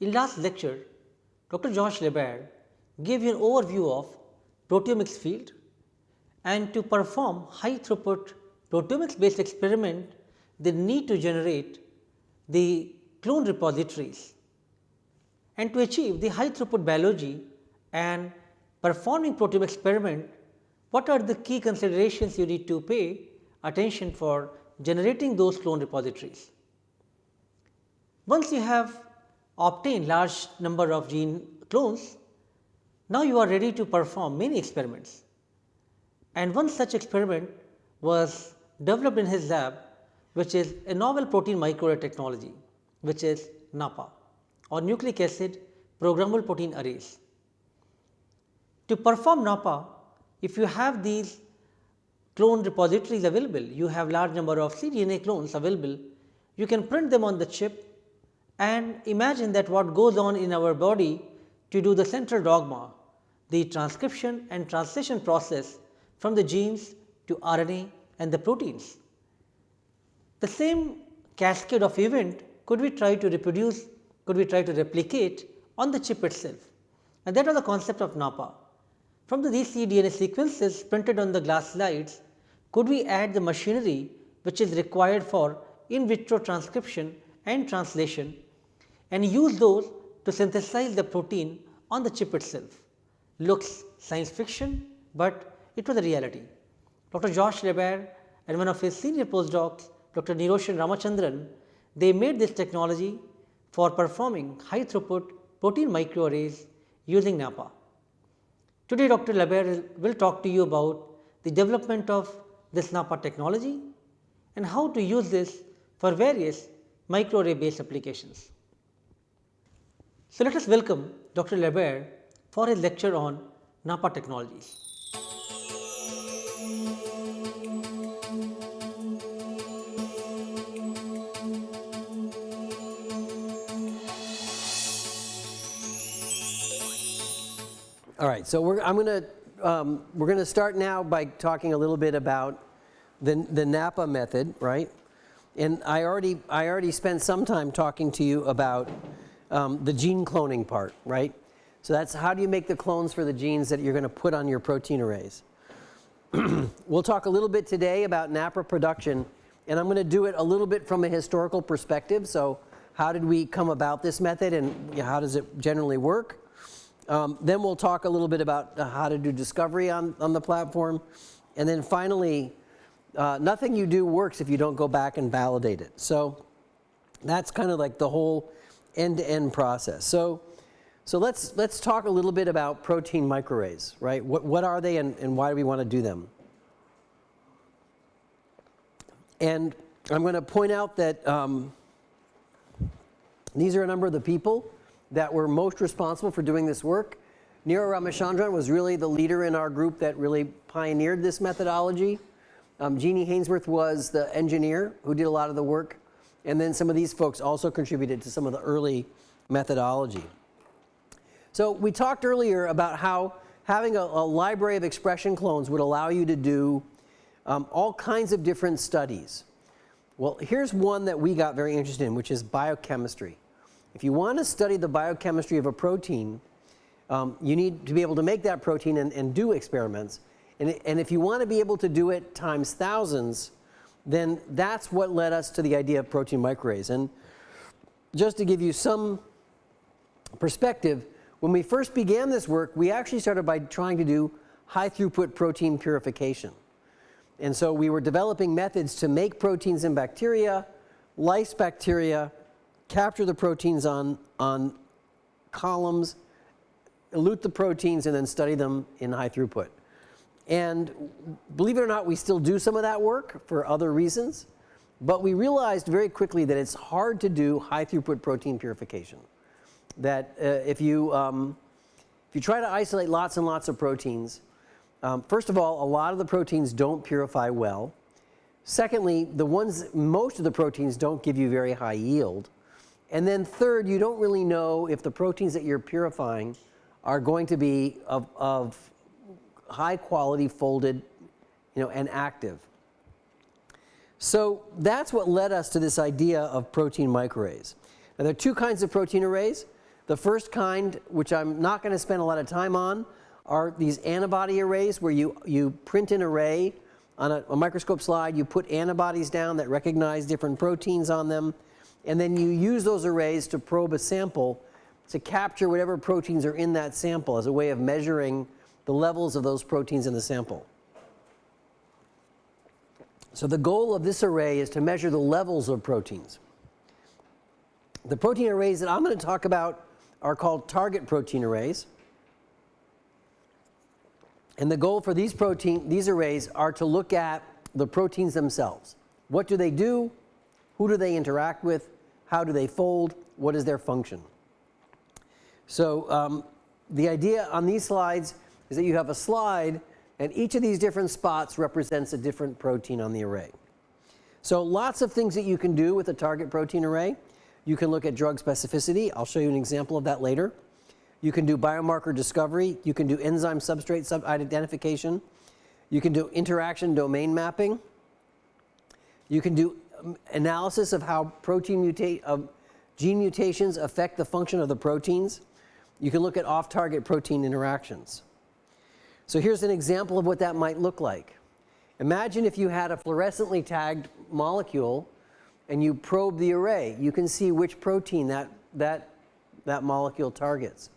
In last lecture, Dr. Josh LaBaer gave you an overview of proteomics field and to perform high throughput proteomics based experiment, they need to generate the clone repositories. And to achieve the high throughput biology and performing proteome experiment, what are the key considerations you need to pay attention for generating those clone repositories. Once you have obtained large number of gene clones, now you are ready to perform many experiments. And one such experiment was developed in his lab which is a novel protein microarray technology which is NAPPA or nucleic acid programmable protein arrays. To perform NAPPA, if you have these clone repositories available, you have large number of cDNA clones available, you can print them on the chip and imagine that what goes on in our body to do the central dogma, the transcription and translation process from the genes to RNA and the proteins. The same cascade of event could we try to reproduce, could we try to replicate on the chip itself and that was the concept of NAPPA. From the these cDNA sequences printed on the glass slides, could we add the machinery which is required for in vitro transcription and translation and use those to synthesize the protein on the chip itself. Looks science fiction, but it was a reality. Dr. Josh LaBaer and one of his senior postdocs Dr. Niroshan Ramachandran, they made this technology for performing high throughput protein microarrays using NAPPA. Today Dr. LaBaer will talk to you about the development of this NAPPA technology and how to use this for various microarray based applications. So, let us welcome Dr. LaBaer for his lecture on NAPPA technologies. All right, so we're, I'm going to um, we're going to start now by talking a little bit about the, the NAPPA method, right? And I already I already spent some time talking to you about um, the gene cloning part, right? So that's how do you make the clones for the genes that you're going to put on your protein arrays. we'll talk a little bit today about NAPPA production and I'm going to do it a little bit from a historical perspective. So how did we come about this method and how does it generally work? Um, then we'll talk a little bit about how to do discovery on, on the platform. And then finally, uh, nothing you do works if you don't go back and validate it. So that's kind of like the whole end-to-end -end process. So, so let's, let's talk a little bit about protein microarrays, right? What, what are they and, and why do we want to do them? And I'm going to point out that um, these are a number of the people that were most responsible for doing this work. Niro Ramachandran was really the leader in our group that really pioneered this methodology. Um, Jeannie Hainsworth was the engineer who did a lot of the work. And then some of these folks also contributed to some of the early methodology. So we talked earlier about how having a, a library of expression clones would allow you to do um, all kinds of different studies. Well, here's one that we got very interested in, which is biochemistry. If you want to study the biochemistry of a protein, um, you need to be able to make that protein and, and do experiments. And, and if you want to be able to do it times thousands, then that's what led us to the idea of protein microarrays. And just to give you some perspective, when we first began this work, we actually started by trying to do high throughput protein purification. And so we were developing methods to make proteins in bacteria, lyse bacteria, capture the proteins on, on columns, elute the proteins and then study them in high throughput. And believe it or not, we still do some of that work for other reasons. But we realized very quickly that it's hard to do high throughput protein purification. That uh, if, you, um, if you try to isolate lots and lots of proteins, um, first of all, a lot of the proteins don't purify well. Secondly, the ones, most of the proteins don't give you very high yield. And then third, you don't really know if the proteins that you're purifying are going to be of, of high quality folded you know, and active. So that's what led us to this idea of protein microarrays. Now there are two kinds of protein arrays. The first kind, which I'm not going to spend a lot of time on, are these antibody arrays where you, you print an array on a, a microscope slide, you put antibodies down that recognize different proteins on them, and then you use those arrays to probe a sample to capture whatever proteins are in that sample as a way of measuring the levels of those proteins in the sample. So the goal of this array is to measure the levels of proteins. The protein arrays that I'm going to talk about are called target protein arrays. And the goal for these protein, these arrays are to look at the proteins themselves. What do they do? Who do they interact with? How do they fold? What is their function? So um, the idea on these slides is that you have a slide and each of these different spots represents a different protein on the array. So lots of things that you can do with a target protein array. You can look at drug specificity. I'll show you an example of that later. You can do biomarker discovery. You can do enzyme substrate sub identification. You can do interaction domain mapping. You can do um, analysis of how protein mutate of gene mutations affect the function of the proteins. You can look at off-target protein interactions. So here's an example of what that might look like. Imagine if you had a fluorescently tagged molecule and you probe the array. You can see which protein that, that, that molecule targets.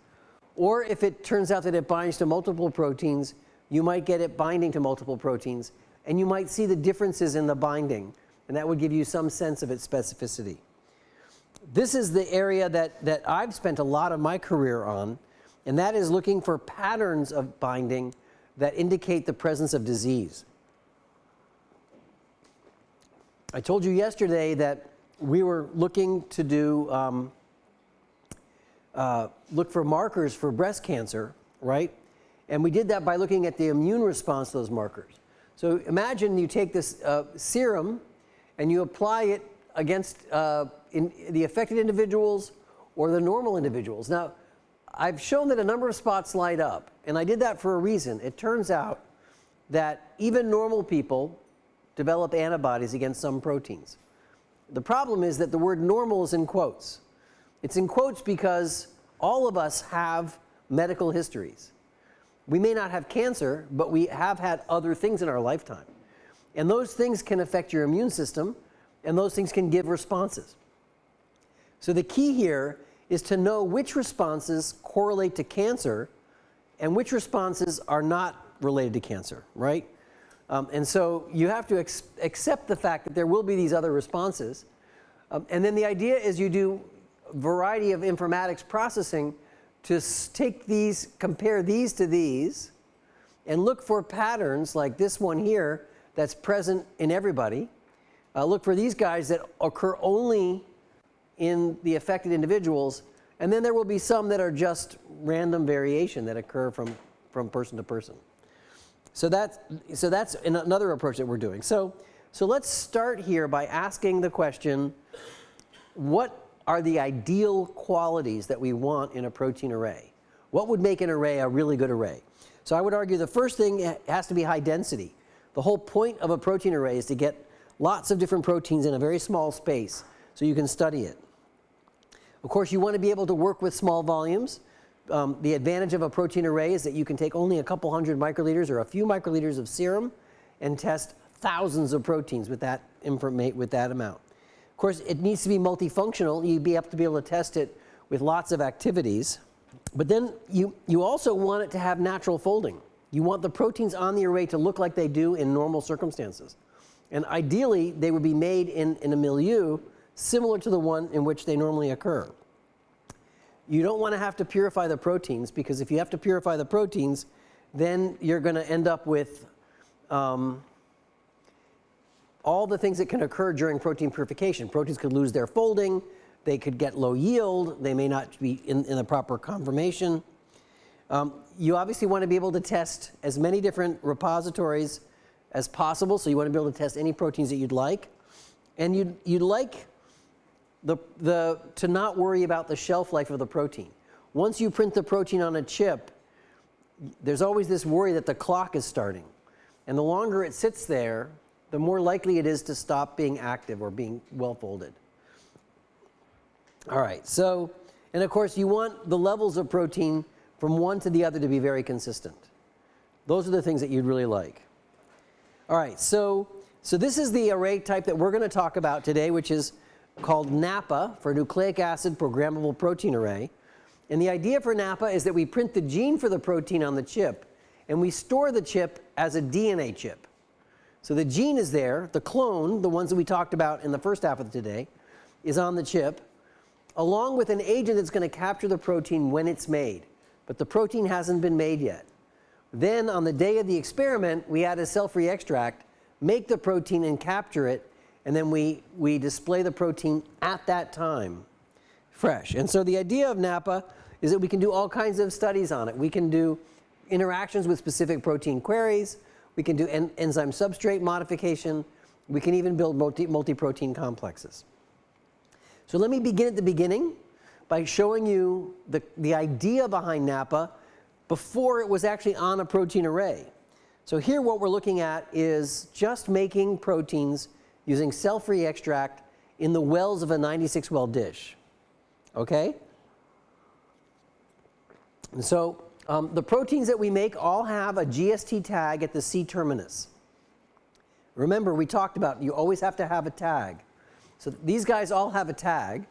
Or if it turns out that it binds to multiple proteins, you might get it binding to multiple proteins and you might see the differences in the binding and that would give you some sense of its specificity. This is the area that, that I've spent a lot of my career on and that is looking for patterns of binding that indicate the presence of disease. I told you yesterday that we were looking to do um, uh, look for markers for breast cancer, right? And we did that by looking at the immune response to those markers. So imagine you take this uh, serum and you apply it against uh, in the affected individuals or the normal individuals. Now, I've shown that a number of spots light up, and I did that for a reason. It turns out that even normal people develop antibodies against some proteins. The problem is that the word normal is in quotes. It's in quotes because all of us have medical histories. We may not have cancer, but we have had other things in our lifetime. And those things can affect your immune system, and those things can give responses. So the key here is to know which responses correlate to cancer and which responses are not related to cancer, right? Um, and so you have to accept the fact that there will be these other responses. Um, and then the idea is you do a variety of informatics processing to take these, compare these to these, and look for patterns like this one here that's present in everybody. Uh, look for these guys that occur only in the affected individuals, and then there will be some that are just random variation that occur from, from person to person. So that's, so that's another approach that we're doing. So, so let's start here by asking the question, what are the ideal qualities that we want in a protein array. What would make an array a really good array? So I would argue the first thing has to be high density. The whole point of a protein array is to get lots of different proteins in a very small space so you can study it. Of course, you want to be able to work with small volumes. Um, the advantage of a protein array is that you can take only a couple hundred microliters or a few microliters of serum and test thousands of proteins with that, with that amount. Of course, it needs to be multifunctional. You'd be have to be able to test it with lots of activities. But then you, you also want it to have natural folding. You want the proteins on the array to look like they do in normal circumstances. And ideally, they would be made in, in a milieu similar to the one in which they normally occur. You don't want to have to purify the proteins because if you have to purify the proteins, then you're going to end up with um, all the things that can occur during protein purification. Proteins could lose their folding, they could get low yield, they may not be in, in the proper conformation. Um, you obviously want to be able to test as many different repositories as possible, so you want to be able to test any proteins that you'd like. And you'd, you'd like the, the, to not worry about the shelf life of the protein. Once you print the protein on a chip, there's always this worry that the clock is starting. And the longer it sits there, the more likely it is to stop being active or being well folded. All right, so And of course, you want the levels of protein from one to the other to be very consistent. Those are the things that you'd really like. All right, so, so this is the array type that we're going to talk about today, which is called NAPPA for nucleic acid programmable protein array. And the idea for NAPPA is that we print the gene for the protein on the chip and we store the chip as a DNA chip. So the gene is there, the clone, the ones that we talked about in the first half of today, is on the chip, along with an agent that's going to capture the protein when it's made. But the protein hasn't been made yet. Then on the day of the experiment, we add a cell-free extract, make the protein and capture it, and then we, we display the protein at that time, fresh. And so the idea of NAPPA is that we can do all kinds of studies on it. We can do interactions with specific protein queries. We can do en enzyme substrate modification. We can even build multi, multi-protein complexes. So let me begin at the beginning by showing you the, the idea behind NAPPA before it was actually on a protein array. So here what we're looking at is just making proteins using cell-free extract in the wells of a 96 well dish. Okay? And so um, the proteins that we make all have a GST tag at the C terminus. Remember, we talked about you always have to have a tag. So these guys all have a tag.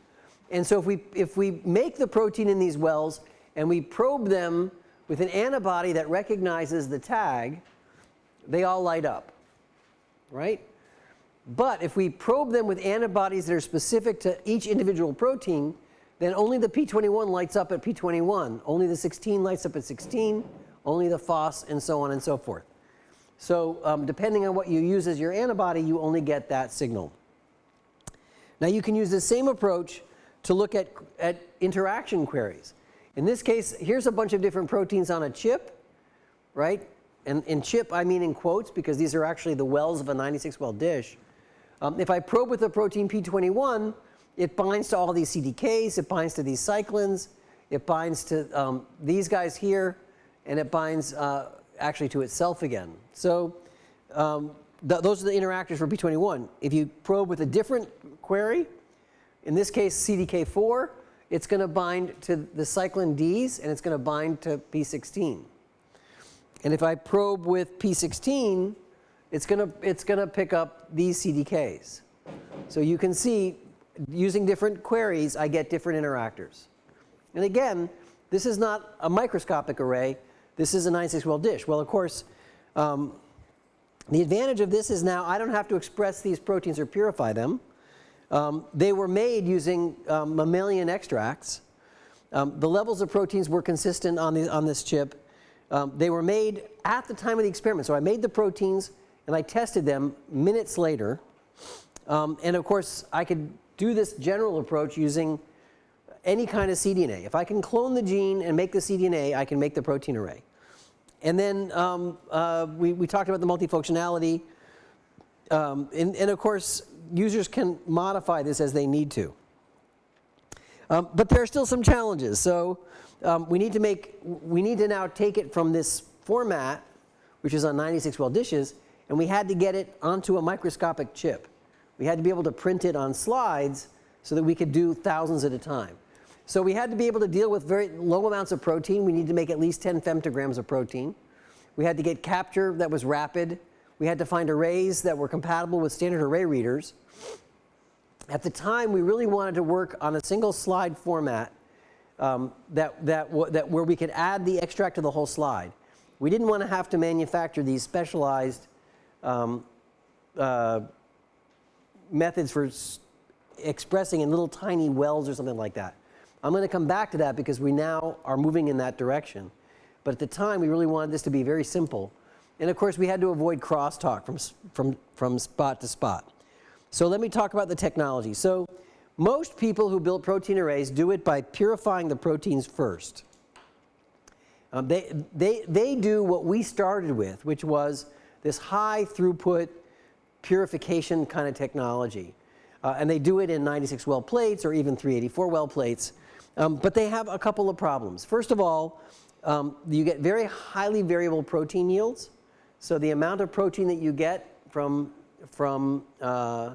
And so if we, if we make the protein in these wells and we probe them with an antibody that recognizes the tag, they all light up, right? But if we probe them with antibodies that are specific to each individual protein, then only the P21 lights up at P21, only the 16 lights up at 16, only the FOS, and so on and so forth. So um, depending on what you use as your antibody, you only get that signal. Now you can use the same approach to look at, at interaction queries. In this case, here's a bunch of different proteins on a chip, right? And in chip, I mean in quotes because these are actually the wells of a 96 well dish. Um, if I probe with the protein P21, it binds to all these CDKs, it binds to these cyclins, it binds to um, these guys here, and it binds uh, actually to itself again. So um, th those are the interactors for P21. If you probe with a different query, in this case CDK4, it's going to bind to the cyclin Ds and it's going to bind to P16. And if I probe with P16, it's going to, it's going to pick up these CDKs. So you can see using different queries, I get different interactors. And again, this is not a microscopic array. This is a 96 well dish. Well, of course, um, the advantage of this is now I don't have to express these proteins or purify them. Um, they were made using um, mammalian extracts. Um, the levels of proteins were consistent on, the, on this chip. Um, they were made at the time of the experiment. So I made the proteins and I tested them minutes later. Um, and of course, I could do this general approach using any kind of cDNA. If I can clone the gene and make the cDNA, I can make the protein array. And then um, uh, we, we, talked about the multifunctionality. Um, and, and, of course, users can modify this as they need to. Um, but there are still some challenges. So um, we need to make, we need to now take it from this format, which is on 96 well dishes, and we had to get it onto a microscopic chip. We had to be able to print it on slides so that we could do thousands at a time. So we had to be able to deal with very low amounts of protein. We need to make at least 10 femtograms of protein. We had to get capture that was rapid. We had to find arrays that were compatible with standard array readers. At the time, we really wanted to work on a single slide format um, that, that, that where we could add the extract to the whole slide. We didn't want to have to manufacture these specialized um, uh, methods for expressing in little tiny wells or something like that. I'm going to come back to that because we now are moving in that direction. But at the time, we really wanted this to be very simple. And of course, we had to avoid crosstalk from, from, from spot to spot. So let me talk about the technology. So most people who build protein arrays do it by purifying the proteins first. Um, they, they, they do what we started with, which was this high throughput purification kind of technology. Uh, and they do it in 96 well plates or even 384 well plates. Um, but they have a couple of problems. First of all, um, you get very highly variable protein yields. So the amount of protein that you get from, from uh,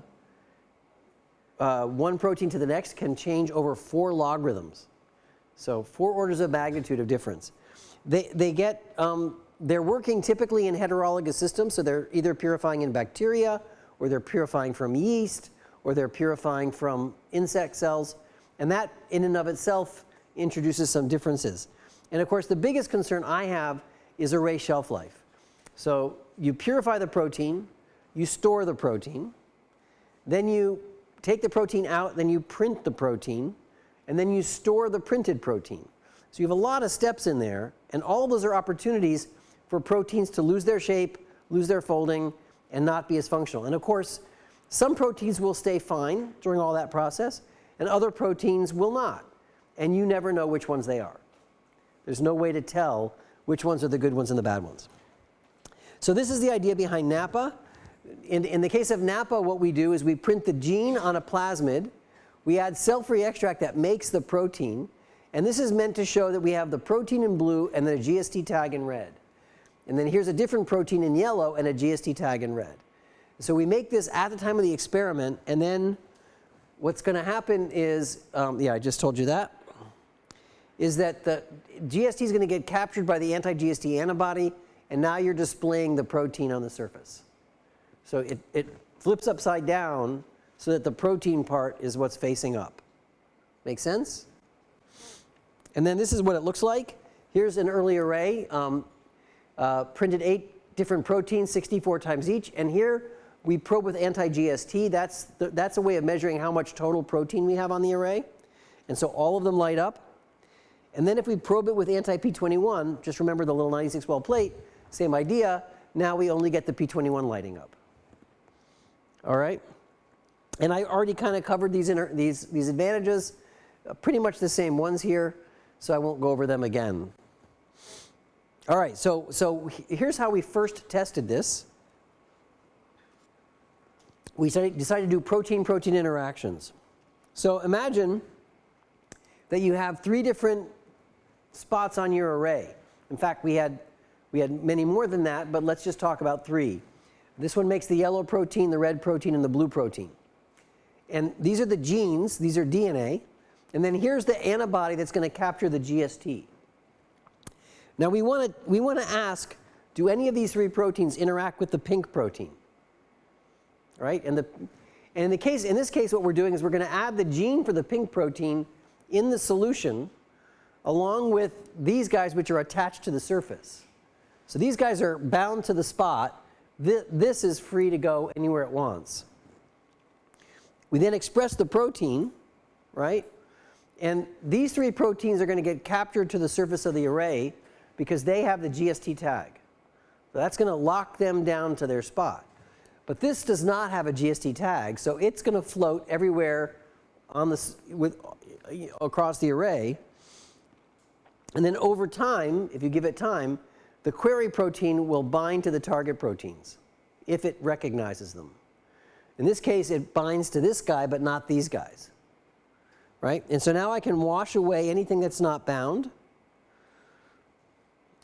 uh, one protein to the next can change over four logarithms. So four orders of magnitude of difference. They, they get, um, they're working typically in heterologous systems, so they're either purifying in bacteria, or they're purifying from yeast, or they're purifying from insect cells. And that in and of itself introduces some differences. And of course, the biggest concern I have is array shelf life. So you purify the protein, you store the protein, then you take the protein out, then you print the protein, and then you store the printed protein. So you have a lot of steps in there, and all those are opportunities for proteins to lose their shape, lose their folding, and not be as functional. And of course, some proteins will stay fine during all that process, and other proteins will not. And you never know which ones they are. There's no way to tell which ones are the good ones and the bad ones. So this is the idea behind NAPPA. In, in the case of NAPPA what we do is we print the gene on a plasmid. We add cell-free extract that makes the protein. And this is meant to show that we have the protein in blue and the GST tag in red. And then here's a different protein in yellow and a GST tag in red. So we make this at the time of the experiment, and then what's going to happen is, um, yeah, I just told you that, is that the GST is going to get captured by the anti-GST antibody, and now you're displaying the protein on the surface. So it, it flips upside down so that the protein part is what's facing up. Make sense? And then this is what it looks like. Here's an early array, um, uh, printed eight different proteins, 64 times each. And here we probe with anti-GST. That's, the, that's a way of measuring how much total protein we have on the array. And so all of them light up. And then if we probe it with anti-P21, just remember the little 96 well plate, same idea. Now we only get the P21 lighting up. All right? And I already kind of covered these, these, these advantages, uh, pretty much the same ones here, so I won't go over them again. All right, so, so here's how we first tested this. We decided to do protein-protein interactions. So imagine that you have three different spots on your array. In fact, we had, we had many more than that, but let's just talk about three. This one makes the yellow protein, the red protein, and the blue protein. And these are the genes, these are DNA. And then here's the antibody that's going to capture the GST. Now we want to we want to ask, do any of these three proteins interact with the pink protein? Right? And the and in the case in this case what we're doing is we're going to add the gene for the pink protein in the solution along with these guys which are attached to the surface. So these guys are bound to the spot. This is free to go anywhere it wants. We then express the protein, right? And these three proteins are going to get captured to the surface of the array because they have the GST tag. So that's going to lock them down to their spot. But this does not have a GST tag, so it's going to float everywhere on this with across the array. And then over time, if you give it time, the query protein will bind to the target proteins if it recognizes them. In this case, it binds to this guy, but not these guys. Right? And so now I can wash away anything that's not bound.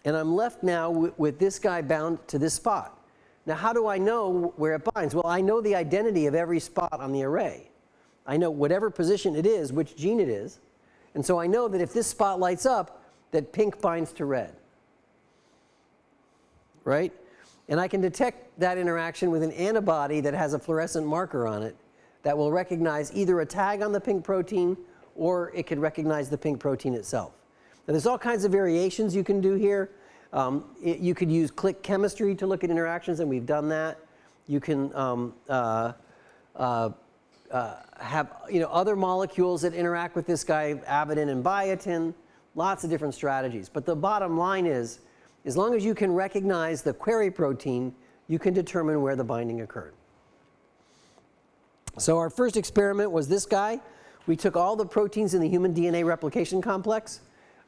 And I'm left now with this guy bound to this spot. Now, how do I know where it binds? Well, I know the identity of every spot on the array. I know whatever position it is, which gene it is. And so I know that if this spot lights up, that pink binds to red. Right? And I can detect that interaction with an antibody that has a fluorescent marker on it that will recognize either a tag on the pink protein or it could recognize the pink protein itself. Now there's all kinds of variations you can do here. Um, it, you could use click chemistry to look at interactions and we've done that. You can um, uh, uh, uh, have you know, other molecules that interact with this guy, avidin and biotin, lots of different strategies. But the bottom line is, as long as you can recognize the query protein, you can determine where the binding occurred. So our first experiment was this guy. We took all the proteins in the human DNA replication complex.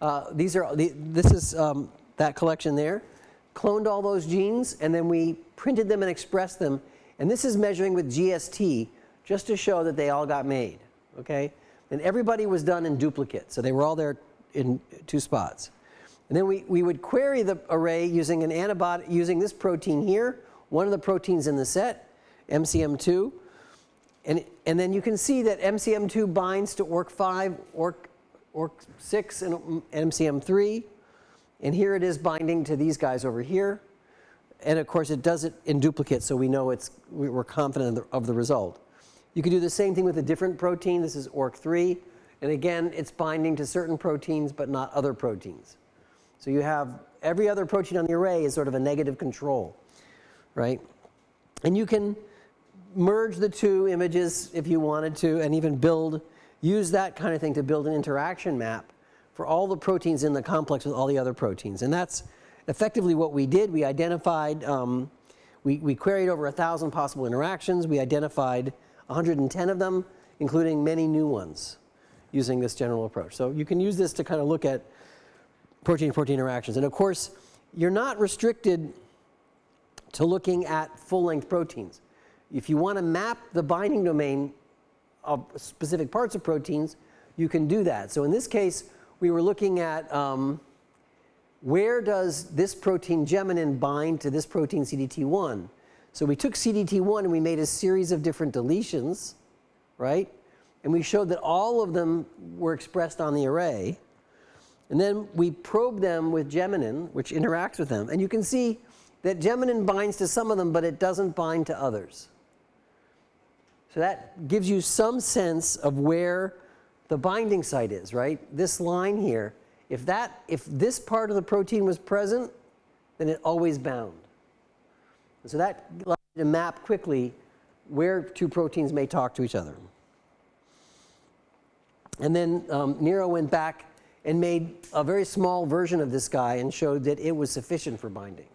Uh, these are, the, this is um, that collection there. Cloned all those genes and then we printed them and expressed them. And this is measuring with GST just to show that they all got made, okay? And everybody was done in duplicate, so they were all there in two spots. And then we, we would query the array using an antibody, using this protein here, one of the proteins in the set, MCM2. And, and then you can see that MCM2 binds to ORC5, ORC, ORC6 and MCM3. And here it is binding to these guys over here. And of course, it does it in duplicate, so we know it's, we're confident of the, of the result. You could do the same thing with a different protein. This is ORC3. And again, it's binding to certain proteins, but not other proteins. So you have every other protein on the array is sort of a negative control, right? And you can merge the two images if you wanted to and even build, use that kind of thing to build an interaction map for all the proteins in the complex with all the other proteins. And that's effectively what we did. We identified, um, we, we queried over a thousand possible interactions. We identified 110 of them, including many new ones using this general approach. So you can use this to kind of look at protein-protein interactions. And of course, you're not restricted to looking at full-length proteins. If you want to map the binding domain of specific parts of proteins, you can do that. So in this case, we were looking at um, where does this protein geminin bind to this protein CDT1. So we took CDT1 and we made a series of different deletions, right? And we showed that all of them were expressed on the array. And then we probed them with geminin, which interacts with them. And you can see that geminin binds to some of them, but it doesn't bind to others. So that gives you some sense of where the binding site is, right? This line here, if that, if this part of the protein was present, then it always bound. So that allows you to map quickly where two proteins may talk to each other. And then um, Niro went back and made a very small version of this guy and showed that it was sufficient for binding.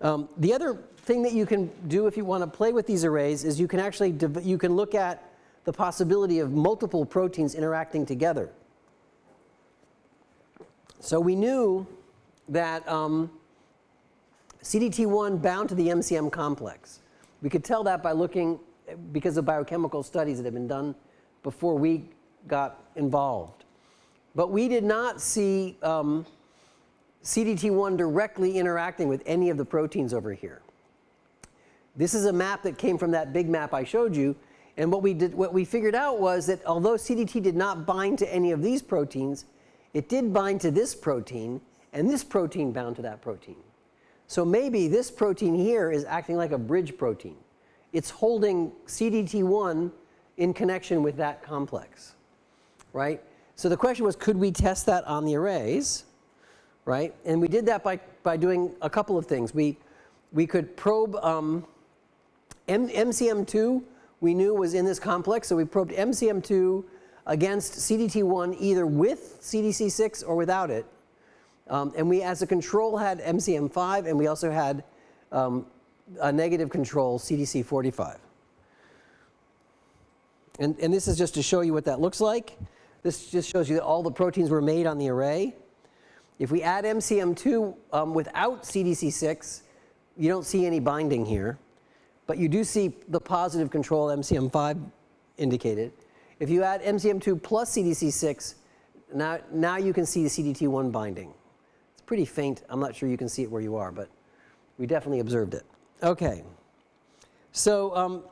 Um, the other thing that you can do if you want to play with these arrays is you can actually, you can look at the possibility of multiple proteins interacting together. So we knew that um, CDT1 bound to the MCM complex. We could tell that by looking, because of biochemical studies that have been done before we got involved. But we did not see um, CDT1 directly interacting with any of the proteins over here. This is a map that came from that big map I showed you. And what we, did, what we figured out was that although CDT did not bind to any of these proteins, it did bind to this protein, and this protein bound to that protein. So maybe this protein here is acting like a bridge protein. It's holding CDT1 in connection with that complex, right? So the question was, could we test that on the arrays? Right? And we did that by, by doing a couple of things. We, we could probe um, M MCM2 we knew was in this complex. So we probed MCM2 against CDT1 either with CDC6 or without it. Um, and we as a control had MCM5 and we also had um, a negative control CDC45. And, and this is just to show you what that looks like. This just shows you that all the proteins were made on the array. If we add MCM2 um, without CDC6, you don't see any binding here. But you do see the positive control MCM5 indicated. If you add MCM2 plus CDC6, now, now you can see the CDT1 binding. It's pretty faint. I'm not sure you can see it where you are, but we definitely observed it. Okay. So um,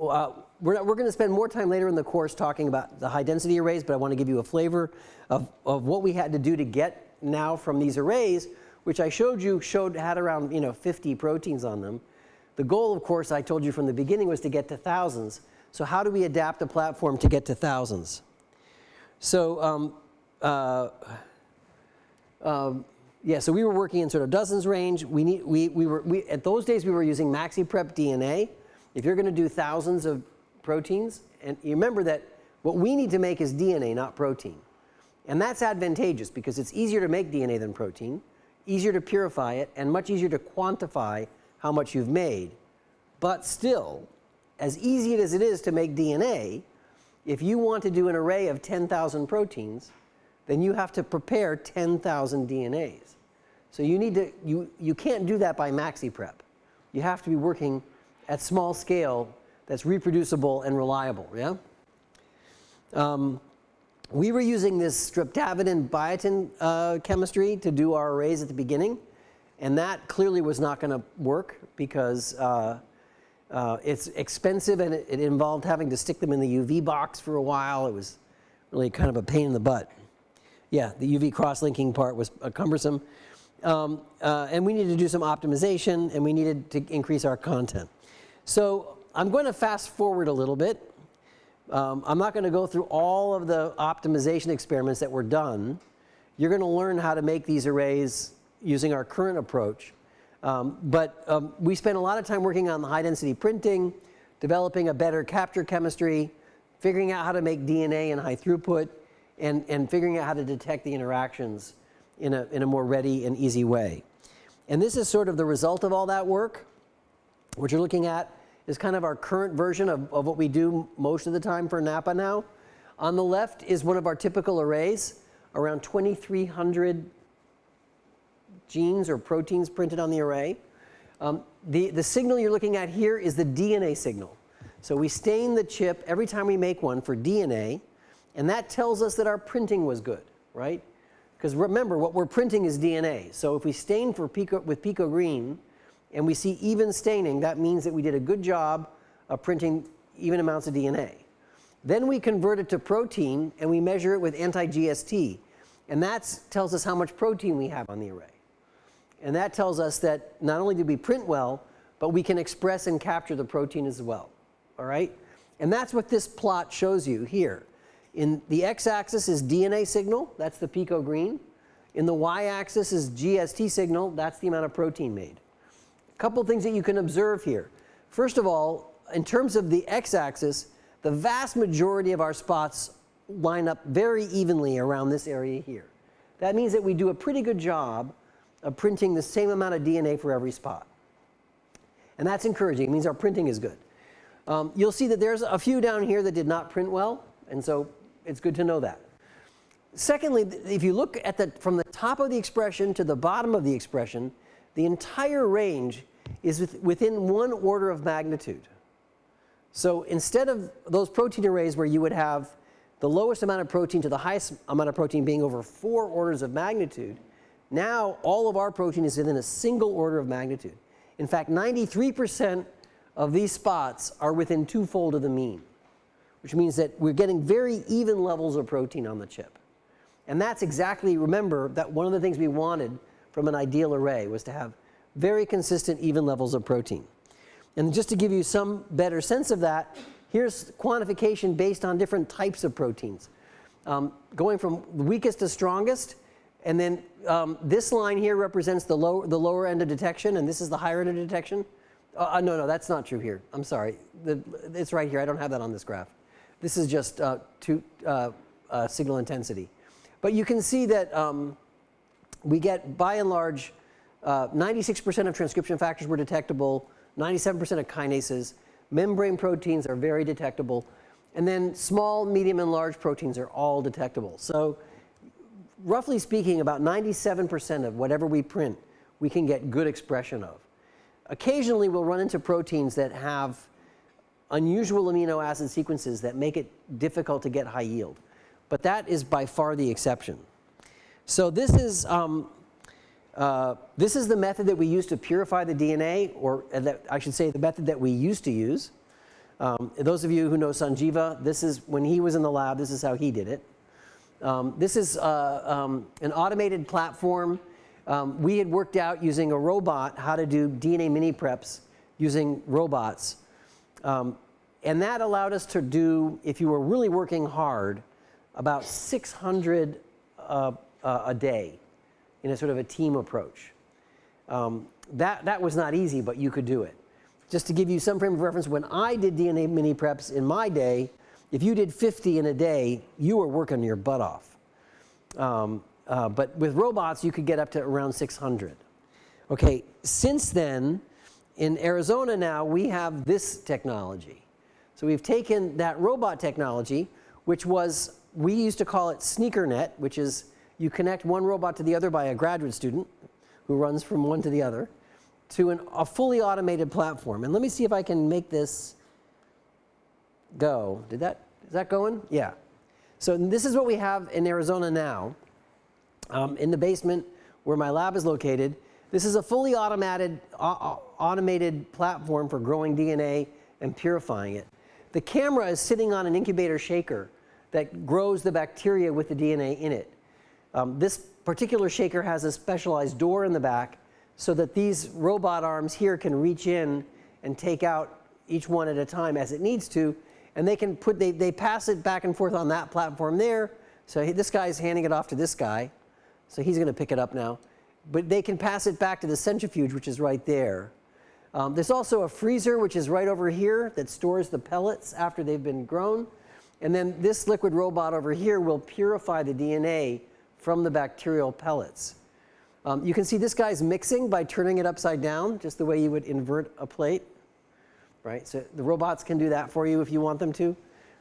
uh, we're, we're going to spend more time later in the course talking about the high density arrays, but I want to give you a flavor of, of what we had to do to get now from these arrays, which I showed you showed had around you know 50 proteins on them. The goal, of course, I told you from the beginning was to get to thousands. So how do we adapt a platform to get to thousands? So um, uh, um, yeah, so we were working in sort of dozens range. We need, we, we were, we, at those days we were using MaxiPrep DNA. If you're going to do thousands of proteins, and you remember that what we need to make is DNA, not protein. And that's advantageous because it's easier to make DNA than protein, easier to purify it, and much easier to quantify how much you've made. But still, as easy as it is to make DNA, if you want to do an array of 10,000 proteins, then you have to prepare 10,000 DNAs. So you need to, you, you can't do that by maxi prep. You have to be working at small scale that's reproducible and reliable, yeah? Um, we were using this streptavidin biotin uh, chemistry to do our arrays at the beginning, and that clearly was not going to work because uh, Uh, it's expensive and it, it involved having to stick them in the UV box for a while. It was really kind of a pain in the butt. Yeah, the UV cross-linking part was uh, cumbersome. Um, uh, and we needed to do some optimization and we needed to increase our content. So I'm going to fast forward a little bit. Um, I'm not going to go through all of the optimization experiments that were done. You're going to learn how to make these arrays using our current approach. Um, but um, we spent a lot of time working on the high density printing, developing a better capture chemistry, figuring out how to make DNA in high throughput, and, and figuring out how to detect the interactions in a, in a more ready and easy way. And this is sort of the result of all that work. What you're looking at is kind of our current version of, of what we do most of the time for NAPPA now. On the left is one of our typical arrays, around 2,300 genes or proteins printed on the array. Um, the, the signal you're looking at here is the DNA signal. So we stain the chip every time we make one for DNA, and that tells us that our printing was good, right? Because remember, what we're printing is DNA. So if we stain for pico, with pico green and we see even staining, that means that we did a good job of printing even amounts of DNA. Then we convert it to protein and we measure it with anti-GST. And that tells us how much protein we have on the array. And that tells us that not only did we print well, but we can express and capture the protein as well. All right? And that's what this plot shows you here. In the x-axis is DNA signal, that's the pico green. In the y-axis is GST signal, that's the amount of protein made. Couple things that you can observe here. First of all, in terms of the x-axis, the vast majority of our spots line up very evenly around this area here. That means that we do a pretty good job of printing the same amount of DNA for every spot. And that's encouraging. It means our printing is good. Um, you'll see that there's a few down here that did not print well. And so it's good to know that. Secondly, if you look at the, from the top of the expression to the bottom of the expression, the entire range is within one order of magnitude. So instead of those protein arrays where you would have the lowest amount of protein to the highest amount of protein being over four orders of magnitude, now all of our protein is within a single order of magnitude. In fact, 93% of these spots are within twofold of the mean which means that we're getting very even levels of protein on the chip. And that's exactly, remember that one of the things we wanted from an ideal array was to have very consistent even levels of protein. And just to give you some better sense of that, here's quantification based on different types of proteins. Um, going from weakest to strongest, and then um, this line here represents the, low, the lower end of detection, and this is the higher end of detection. Uh, uh no, no, that's not true here. I'm sorry. The, it's right here. I don't have that on this graph. This is just uh, two, uh, uh, signal intensity. But you can see that um, we get, by and large, 96% uh, of transcription factors were detectable, 97% of kinases. Membrane proteins are very detectable. And then small, medium, and large proteins are all detectable. So roughly speaking, about 97% of whatever we print, we can get good expression of. Occasionally, we'll run into proteins that have unusual amino acid sequences that make it difficult to get high yield. But that is by far the exception. So this is, um, uh, this is the method that we use to purify the DNA, or uh, that, I should say the method that we used to use. Um, those of you who know Sanjiva, this is when he was in the lab, this is how he did it. Um, this is uh, um, an automated platform. Um, we had worked out using a robot how to do DNA mini preps using robots. Um, and that allowed us to do, if you were really working hard, about 600 uh, uh, a day in a sort of a team approach. Um, that, that was not easy, but you could do it. Just to give you some frame of reference, when I did DNA mini preps in my day, if you did 50 in a day, you were working your butt off. Um, uh, but with robots, you could get up to around 600. Okay, since then, in Arizona now, we have this technology. So we've taken that robot technology, which was, we used to call it SneakerNet, which is you connect one robot to the other by a graduate student who runs from one to the other, to an, a fully automated platform. And let me see if I can make this go. Did that, is that going? Yeah. So this is what we have in Arizona now. Um, in the basement where my lab is located, this is a fully automated, uh, automated platform for growing DNA and purifying it. The camera is sitting on an incubator shaker that grows the bacteria with the DNA in it. Um, this particular shaker has a specialized door in the back so that these robot arms here can reach in and take out each one at a time as it needs to. And they can put, they, they pass it back and forth on that platform there. So this is handing it off to this guy. So he's going to pick it up now. But they can pass it back to the centrifuge, which is right there. Um, there's also a freezer, which is right over here, that stores the pellets after they've been grown. And then this liquid robot over here will purify the DNA from the bacterial pellets. Um, you can see this guy's mixing by turning it upside down, just the way you would invert a plate. Right? So the robots can do that for you if you want them to.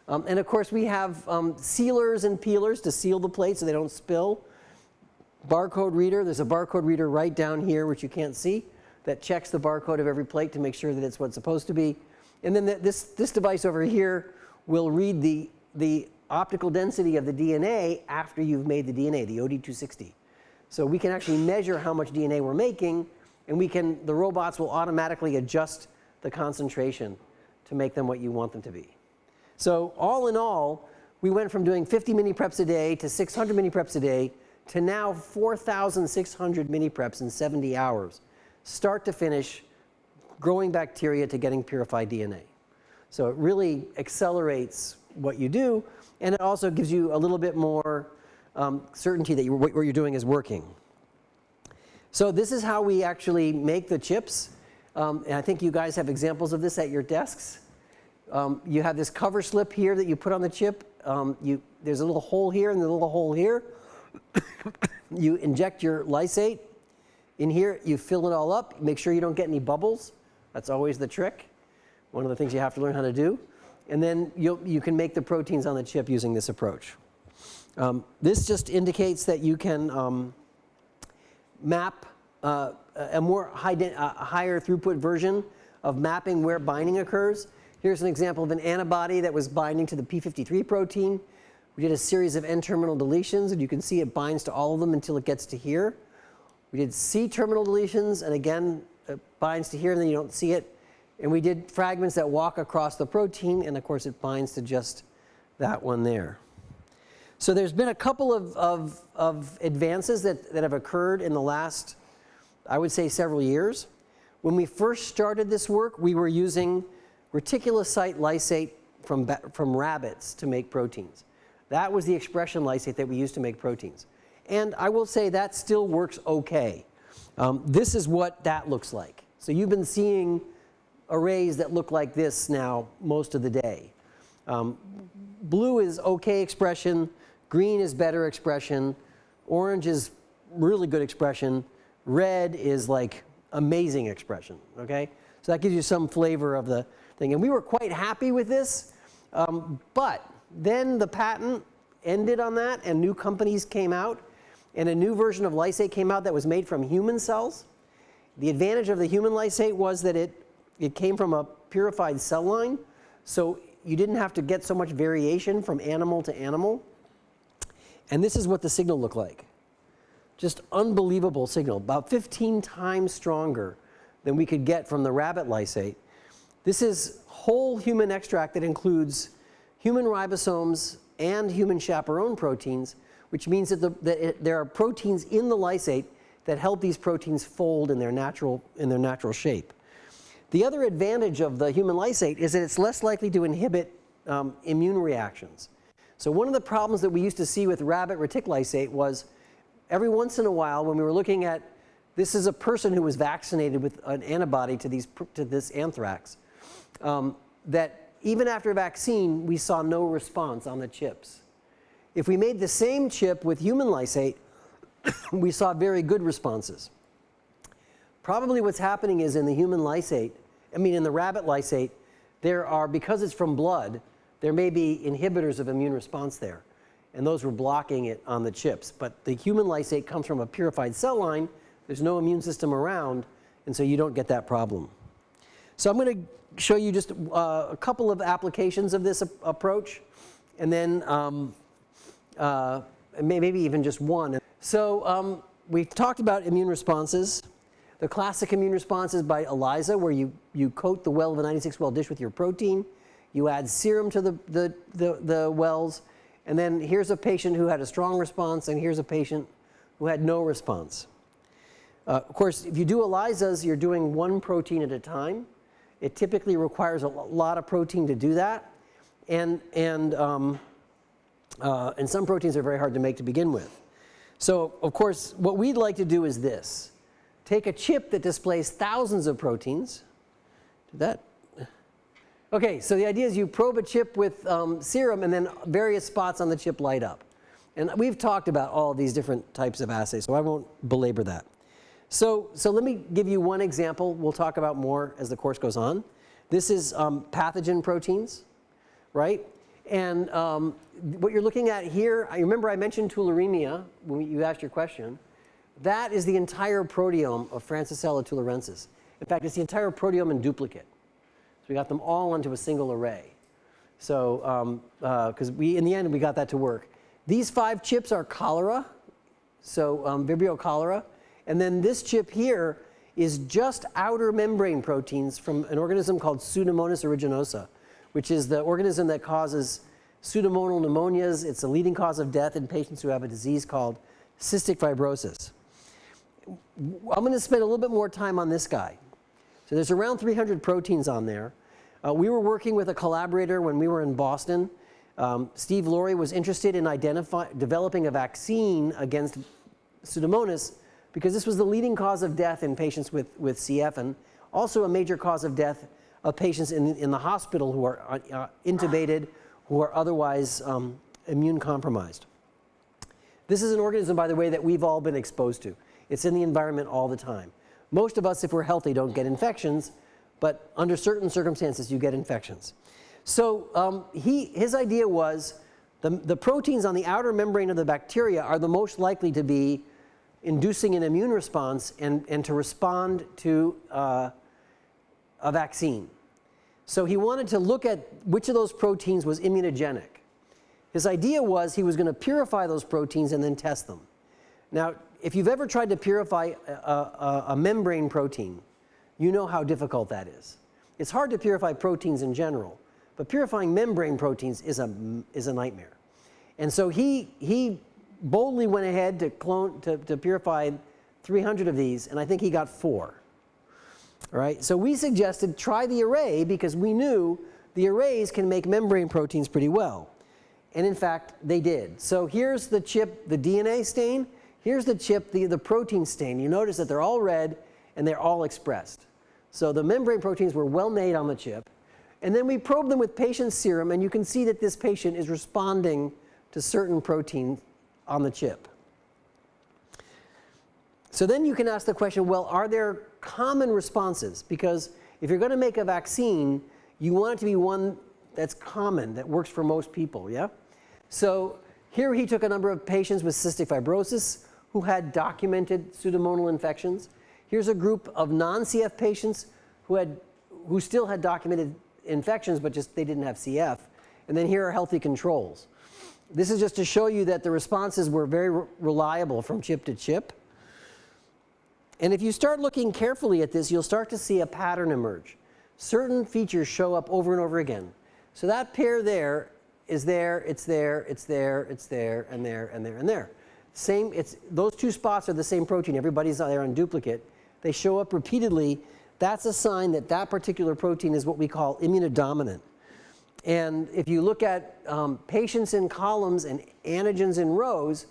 Um, and of course, we have um, sealers and peelers to seal the plate so they don't spill. Barcode reader, there's a barcode reader right down here, which you can't see, that checks the barcode of every plate to make sure that it's what's supposed to be. And then the, this, this device over here will read the, the optical density of the DNA after you've made the DNA, the OD260. So we can actually measure how much DNA we're making, and we can, the robots will automatically adjust the concentration to make them what you want them to be. So all in all, we went from doing 50 mini preps a day to 600 mini preps a day to now 4,600 mini preps in 70 hours, start to finish, growing bacteria to getting purified DNA. So it really accelerates what you do, and it also gives you a little bit more um, certainty that you, what you're doing is working. So this is how we actually make the chips. Um, and I think you guys have examples of this at your desks. Um, you have this cover slip here that you put on the chip. Um, you, there's a little hole here and a little hole here. you inject your lysate in here. You fill it all up. Make sure you don't get any bubbles. That's always the trick. One of the things you have to learn how to do. And then you you can make the proteins on the chip using this approach. Um, this just indicates that you can um, map uh, a more high uh, higher throughput version of mapping where binding occurs. Here's an example of an antibody that was binding to the P53 protein. We did a series of N-terminal deletions, and you can see it binds to all of them until it gets to here. We did C-terminal deletions, and again, it binds to here, and then you don't see it. And we did fragments that walk across the protein, and of course, it binds to just that one there. So there's been a couple of, of, of advances that, that have occurred in the last, I would say, several years. When we first started this work, we were using reticulocyte lysate from, from rabbits to make proteins. That was the expression lysate that we used to make proteins. And I will say that still works okay. Um, this is what that looks like. So you've been seeing arrays that look like this now most of the day. Um, blue is okay expression. Green is better expression. Orange is really good expression. Red is like amazing expression, okay? So that gives you some flavor of the thing. And we were quite happy with this, um, but then the patent ended on that and new companies came out and a new version of lysate came out that was made from human cells. The advantage of the human lysate was that it, it came from a purified cell line, so you didn't have to get so much variation from animal to animal. And this is what the signal looked like. Just unbelievable signal, about 15 times stronger than we could get from the rabbit lysate. This is whole human extract that includes human ribosomes and human chaperone proteins, which means that, the, that it, there are proteins in the lysate that help these proteins fold in their natural, in their natural shape. The other advantage of the human lysate is that it's less likely to inhibit um, immune reactions. So one of the problems that we used to see with rabbit reticulysate was every once in a while when we were looking at this is a person who was vaccinated with an antibody to, these, to this anthrax, um, that even after a vaccine we saw no response on the chips. If we made the same chip with human lysate, we saw very good responses. Probably what's happening is in the human lysate, I mean in the rabbit lysate, there are, because it's from blood, there may be inhibitors of immune response there. And those were blocking it on the chips. But the human lysate comes from a purified cell line. There's no immune system around. And so you don't get that problem. So I'm going to show you just uh, a couple of applications of this approach. And then um, uh, maybe even just one. So um, we've talked about immune responses. The classic immune response is by ELISA, where you, you coat the well of a 96 well dish with your protein. You add serum to the, the, the, the wells. And then here's a patient who had a strong response, and here's a patient who had no response. Uh, of course, if you do ELISAs, you're doing one protein at a time. It typically requires a lot of protein to do that. And, and, um, uh, and some proteins are very hard to make to begin with. So, of course, what we'd like to do is this. Take a chip that displays thousands of proteins. Did that? Okay, so the idea is you probe a chip with um, serum and then various spots on the chip light up. And we've talked about all these different types of assays, so I won't belabor that. So, so let me give you one example. We'll talk about more as the course goes on. This is um, pathogen proteins, right? And um, what you're looking at here, I remember I mentioned tularemia when you asked your question. That is the entire proteome of Francisella tularensis. In fact, it's the entire proteome in duplicate. So we got them all onto a single array. So, because um, uh, we, in the end, we got that to work. These five chips are cholera, so um, Vibrio cholera. And then this chip here is just outer membrane proteins from an organism called Pseudomonas aeruginosa, which is the organism that causes pseudomonal pneumonias. It's a leading cause of death in patients who have a disease called cystic fibrosis. I'm going to spend a little bit more time on this guy. So there's around 300 proteins on there. Uh, we were working with a collaborator when we were in Boston. Um, Steve Lory was interested in developing a vaccine against Pseudomonas because this was the leading cause of death in patients with, with CF and also a major cause of death of patients in, in the hospital who are uh, uh, intubated, who are otherwise um, immune compromised. This is an organism, by the way, that we've all been exposed to. It's in the environment all the time. Most of us, if we're healthy, don't get infections, but under certain circumstances, you get infections. So um, he, his idea was the, the proteins on the outer membrane of the bacteria are the most likely to be inducing an immune response and, and to respond to uh, a vaccine. So he wanted to look at which of those proteins was immunogenic. His idea was he was going to purify those proteins and then test them. Now, if you've ever tried to purify a, a, a membrane protein, you know how difficult that is. It's hard to purify proteins in general, but purifying membrane proteins is a, is a nightmare. And so he, he boldly went ahead to, clone, to, to purify 300 of these, and I think he got four. All right, so we suggested try the array because we knew the arrays can make membrane proteins pretty well. And in fact, they did. So here's the chip, the DNA stain. Here's the chip, the, the protein stain. You notice that they're all red and they're all expressed. So the membrane proteins were well made on the chip. And then we probed them with patient serum and you can see that this patient is responding to certain proteins on the chip. So then you can ask the question, well, are there common responses? Because if you're going to make a vaccine, you want it to be one that's common, that works for most people, yeah? So here he took a number of patients with cystic fibrosis who had documented pseudomonal infections. Here's a group of non-CF patients who had, who still had documented infections, but just they didn't have CF. And then here are healthy controls. This is just to show you that the responses were very re reliable from chip to chip. And if you start looking carefully at this, you'll start to see a pattern emerge. Certain features show up over and over again. So that pair there is there, it's there, it's there, it's there, and there, and there, and there. Same, it's, those two spots are the same protein. Everybody's there on duplicate. They show up repeatedly. That's a sign that that particular protein is what we call immunodominant. And if you look at um, patients in columns and antigens in rows,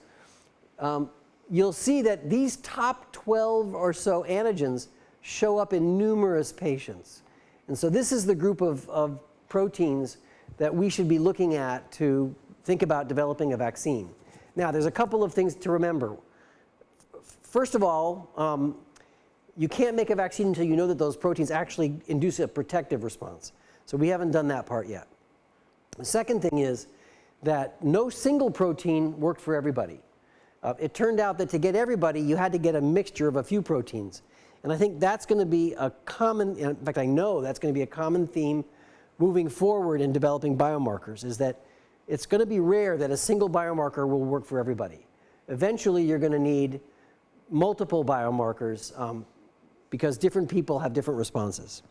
um, you'll see that these top 12 or so antigens show up in numerous patients. And so this is the group of, of proteins that we should be looking at to think about developing a vaccine. Now, there's a couple of things to remember. First of all, um, you can't make a vaccine until you know that those proteins actually induce a protective response. So we haven't done that part yet. The second thing is that no single protein worked for everybody. Uh, it turned out that to get everybody, you had to get a mixture of a few proteins. And I think that's going to be a common, in fact, I know that's going to be a common theme moving forward in developing biomarkers is that it's going to be rare that a single biomarker will work for everybody. Eventually, you're going to need multiple biomarkers um, because different people have different responses.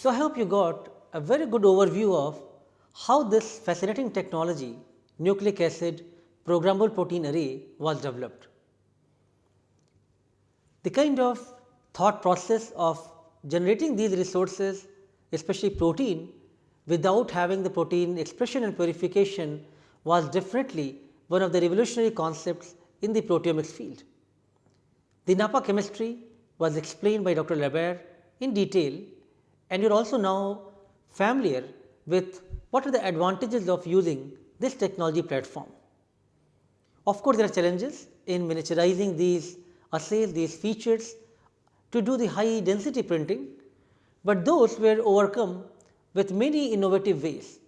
So, I hope you got a very good overview of how this fascinating technology nucleic acid programmable protein array was developed. The kind of thought process of generating these resources especially protein without having the protein expression and purification was definitely one of the revolutionary concepts in the proteomics field. The NAPPA chemistry was explained by Dr. LaBaer in detail and you are also now familiar with what are the advantages of using this technology platform. Of course, there are challenges in miniaturizing these assays, these features to do the high density printing, but those were overcome with many innovative ways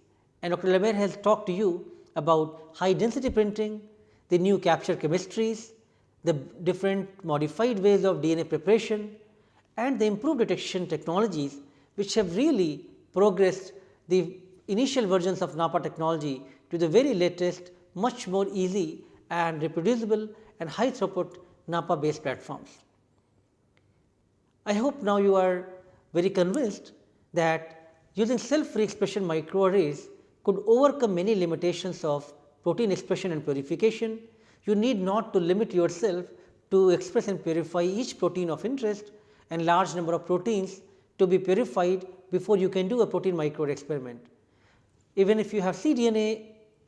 and Dr. LaBaer has talked to you about high density printing, the new capture chemistries, the different modified ways of DNA preparation and the improved detection technologies which have really progressed the initial versions of NAPPA technology to the very latest much more easy and reproducible and high throughput NAPPA based platforms. I hope now you are very convinced that using cell free expression microarrays could overcome many limitations of protein expression and purification. You need not to limit yourself to express and purify each protein of interest and large number of proteins to be purified before you can do a protein microarray experiment. Even if you have cDNA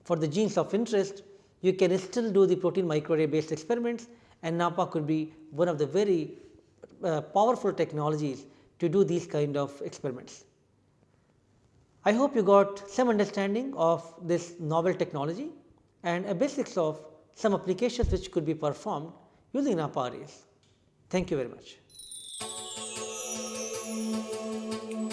for the genes of interest, you can still do the protein microarray based experiments and NAPPA could be one of the very uh, powerful technologies to do these kind of experiments. I hope you got some understanding of this novel technology and a basics of some applications which could be performed using NAPPA arrays. Thank you very much. Thank you.